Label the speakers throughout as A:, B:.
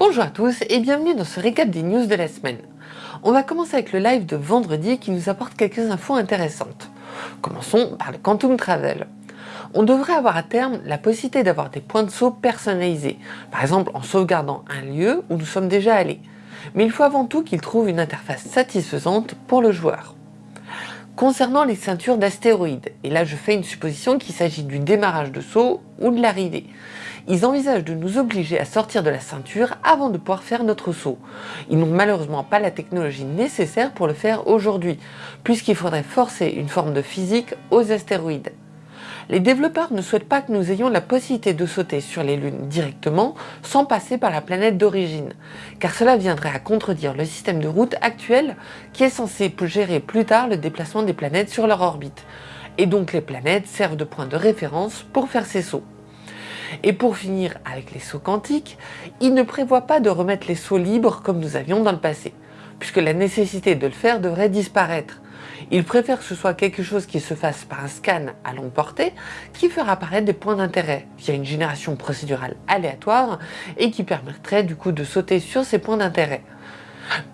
A: Bonjour à tous et bienvenue dans ce récap des news de la semaine. On va commencer avec le live de vendredi qui nous apporte quelques infos intéressantes. Commençons par le Quantum Travel. On devrait avoir à terme la possibilité d'avoir des points de saut personnalisés, par exemple en sauvegardant un lieu où nous sommes déjà allés. Mais il faut avant tout qu'il trouve une interface satisfaisante pour le joueur. Concernant les ceintures d'astéroïdes, et là je fais une supposition qu'il s'agit du démarrage de saut ou de l'arrivée, ils envisagent de nous obliger à sortir de la ceinture avant de pouvoir faire notre saut. Ils n'ont malheureusement pas la technologie nécessaire pour le faire aujourd'hui, puisqu'il faudrait forcer une forme de physique aux astéroïdes. Les développeurs ne souhaitent pas que nous ayons la possibilité de sauter sur les lunes directement sans passer par la planète d'origine, car cela viendrait à contredire le système de route actuel qui est censé gérer plus tard le déplacement des planètes sur leur orbite. Et donc les planètes servent de point de référence pour faire ces sauts. Et pour finir avec les sauts quantiques, ils ne prévoient pas de remettre les sauts libres comme nous avions dans le passé, puisque la nécessité de le faire devrait disparaître. Il préfère que ce soit quelque chose qui se fasse par un scan à longue portée qui fera apparaître des points d'intérêt via une génération procédurale aléatoire et qui permettrait du coup de sauter sur ces points d'intérêt.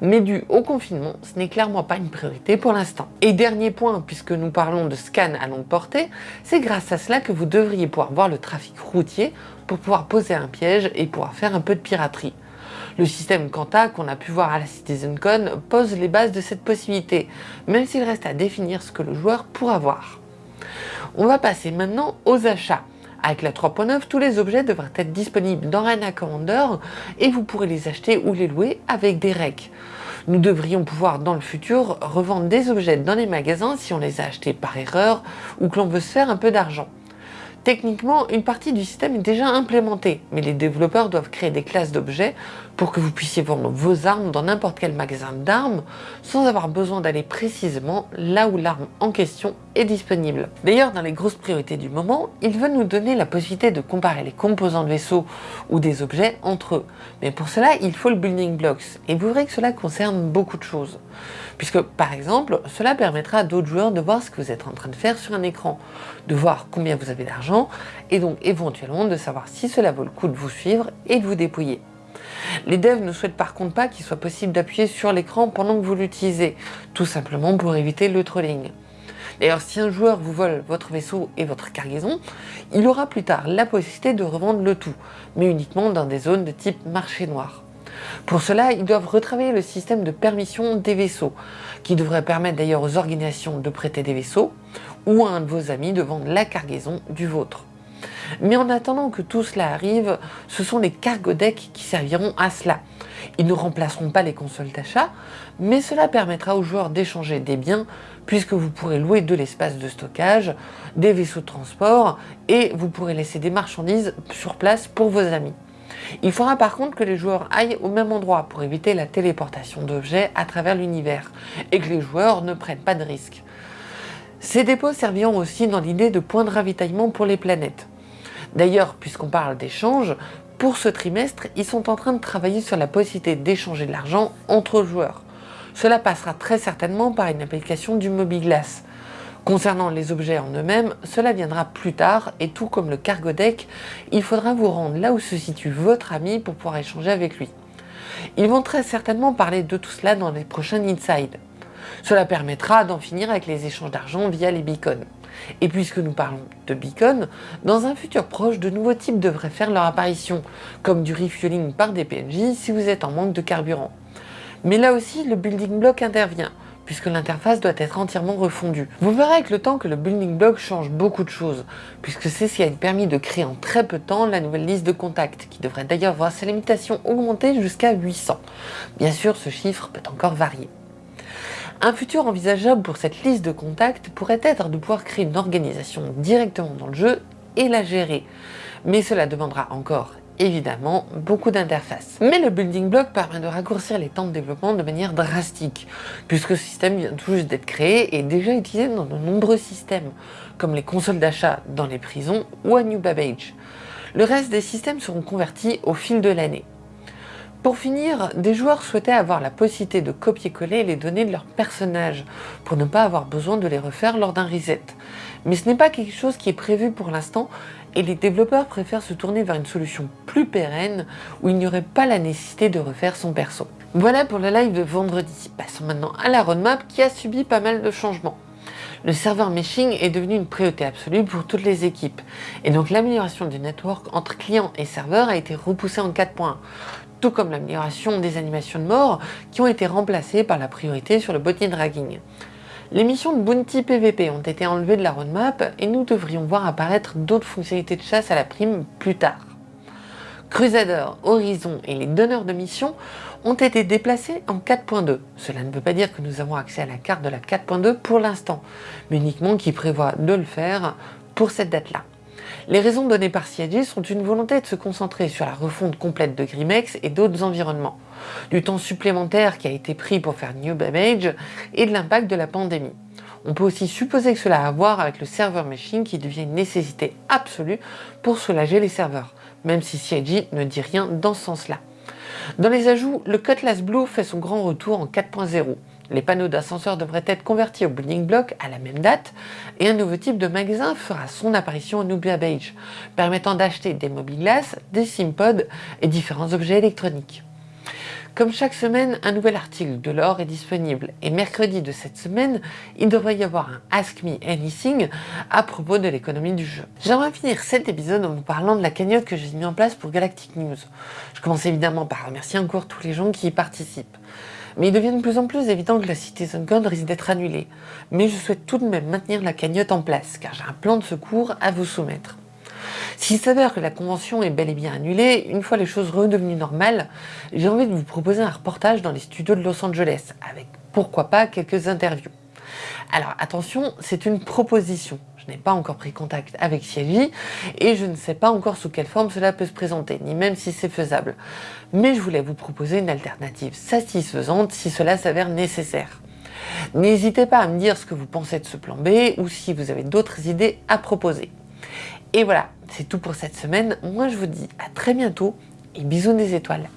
A: Mais dû au confinement, ce n'est clairement pas une priorité pour l'instant. Et dernier point, puisque nous parlons de scan à longue portée, c'est grâce à cela que vous devriez pouvoir voir le trafic routier pour pouvoir poser un piège et pouvoir faire un peu de piraterie. Le système Quanta qu'on a pu voir à la CitizenCon pose les bases de cette possibilité, même s'il reste à définir ce que le joueur pourra voir. On va passer maintenant aux achats. Avec la 3.9, tous les objets devraient être disponibles dans Rana Commander et vous pourrez les acheter ou les louer avec des recs. Nous devrions pouvoir dans le futur revendre des objets dans les magasins si on les a achetés par erreur ou que l'on veut se faire un peu d'argent. Techniquement, une partie du système est déjà implémentée, mais les développeurs doivent créer des classes d'objets pour que vous puissiez vendre vos armes dans n'importe quel magasin d'armes sans avoir besoin d'aller précisément là où l'arme en question est disponible. D'ailleurs, dans les grosses priorités du moment, ils veulent nous donner la possibilité de comparer les composants de vaisseaux ou des objets entre eux. Mais pour cela, il faut le building blocks, et vous verrez que cela concerne beaucoup de choses. Puisque, par exemple, cela permettra à d'autres joueurs de voir ce que vous êtes en train de faire sur un écran, de voir combien vous avez d'argent, et donc éventuellement de savoir si cela vaut le coup de vous suivre et de vous dépouiller. Les devs ne souhaitent par contre pas qu'il soit possible d'appuyer sur l'écran pendant que vous l'utilisez, tout simplement pour éviter le trolling. D'ailleurs, si un joueur vous vole votre vaisseau et votre cargaison, il aura plus tard la possibilité de revendre le tout, mais uniquement dans des zones de type marché noir. Pour cela, ils doivent retravailler le système de permission des vaisseaux, qui devrait permettre d'ailleurs aux organisations de prêter des vaisseaux, ou à un de vos amis de vendre la cargaison du vôtre. Mais en attendant que tout cela arrive, ce sont les cargo decks qui serviront à cela. Ils ne remplaceront pas les consoles d'achat, mais cela permettra aux joueurs d'échanger des biens puisque vous pourrez louer de l'espace de stockage, des vaisseaux de transport et vous pourrez laisser des marchandises sur place pour vos amis. Il faudra par contre que les joueurs aillent au même endroit pour éviter la téléportation d'objets à travers l'univers et que les joueurs ne prennent pas de risques. Ces dépôts serviront aussi dans l'idée de points de ravitaillement pour les planètes. D'ailleurs, puisqu'on parle d'échange, pour ce trimestre, ils sont en train de travailler sur la possibilité d'échanger de l'argent entre joueurs. Cela passera très certainement par une application du MobiGlass. Concernant les objets en eux-mêmes, cela viendra plus tard et tout comme le cargo deck, il faudra vous rendre là où se situe votre ami pour pouvoir échanger avec lui. Ils vont très certainement parler de tout cela dans les prochains Inside. Cela permettra d'en finir avec les échanges d'argent via les beacons. Et puisque nous parlons de beacons, dans un futur proche, de nouveaux types devraient faire leur apparition, comme du refueling par des PNJ si vous êtes en manque de carburant. Mais là aussi, le building block intervient, puisque l'interface doit être entièrement refondue. Vous verrez avec le temps que le building block change beaucoup de choses, puisque c'est ce qui a permis de créer en très peu de temps la nouvelle liste de contacts, qui devrait d'ailleurs voir sa limitation augmenter jusqu'à 800. Bien sûr, ce chiffre peut encore varier. Un futur envisageable pour cette liste de contacts pourrait être de pouvoir créer une organisation directement dans le jeu et la gérer. Mais cela demandera encore évidemment beaucoup d'interfaces. Mais le building block permet de raccourcir les temps de développement de manière drastique, puisque ce système vient tout juste d'être créé et déjà utilisé dans de nombreux systèmes, comme les consoles d'achat dans les prisons ou à New Babbage. Le reste des systèmes seront convertis au fil de l'année. Pour finir, des joueurs souhaitaient avoir la possibilité de copier-coller les données de leur personnage pour ne pas avoir besoin de les refaire lors d'un reset. Mais ce n'est pas quelque chose qui est prévu pour l'instant et les développeurs préfèrent se tourner vers une solution plus pérenne où il n'y aurait pas la nécessité de refaire son perso. Voilà pour le live de vendredi. Passons maintenant à la roadmap qui a subi pas mal de changements. Le serveur meshing est devenu une priorité absolue pour toutes les équipes. Et donc l'amélioration du network entre clients et serveurs a été repoussée en 4 points. Tout comme l'amélioration des animations de mort qui ont été remplacées par la priorité sur le botnet dragging. Les missions de Bounty PVP ont été enlevées de la roadmap et nous devrions voir apparaître d'autres fonctionnalités de chasse à la prime plus tard. Crusader, Horizon et les donneurs de missions ont été déplacés en 4.2. Cela ne veut pas dire que nous avons accès à la carte de la 4.2 pour l'instant, mais uniquement qu'il prévoit de le faire pour cette date-là. Les raisons données par CIG sont une volonté de se concentrer sur la refonte complète de Grimex et d'autres environnements, du temps supplémentaire qui a été pris pour faire New Babbage et de l'impact de la pandémie. On peut aussi supposer que cela a à voir avec le serveur machine qui devient une nécessité absolue pour soulager les serveurs, même si CIG ne dit rien dans ce sens-là. Dans les ajouts, le Cutlass Blue fait son grand retour en 4.0. Les panneaux d'ascenseur devraient être convertis au building block à la même date et un nouveau type de magasin fera son apparition au Nubia Beige, permettant d'acheter des mobile glass, des SimPods et différents objets électroniques. Comme chaque semaine, un nouvel article de l'or est disponible et mercredi de cette semaine, il devrait y avoir un Ask Me Anything à propos de l'économie du jeu. J'aimerais finir cet épisode en vous parlant de la cagnotte que j'ai mis en place pour Galactic News. Je commence évidemment par remercier encore tous les gens qui y participent. Mais il devient de plus en plus évident que la CitizenCon risque d'être annulée. Mais je souhaite tout de même maintenir la cagnotte en place, car j'ai un plan de secours à vous soumettre. S'il s'avère que la convention est bel et bien annulée, une fois les choses redevenues normales, j'ai envie de vous proposer un reportage dans les studios de Los Angeles, avec pourquoi pas quelques interviews. Alors attention, c'est une proposition. Je n'ai pas encore pris contact avec Sylvie et je ne sais pas encore sous quelle forme cela peut se présenter, ni même si c'est faisable. Mais je voulais vous proposer une alternative satisfaisante si cela s'avère nécessaire. N'hésitez pas à me dire ce que vous pensez de ce plan B ou si vous avez d'autres idées à proposer. Et voilà, c'est tout pour cette semaine. Moi, je vous dis à très bientôt et bisous des étoiles.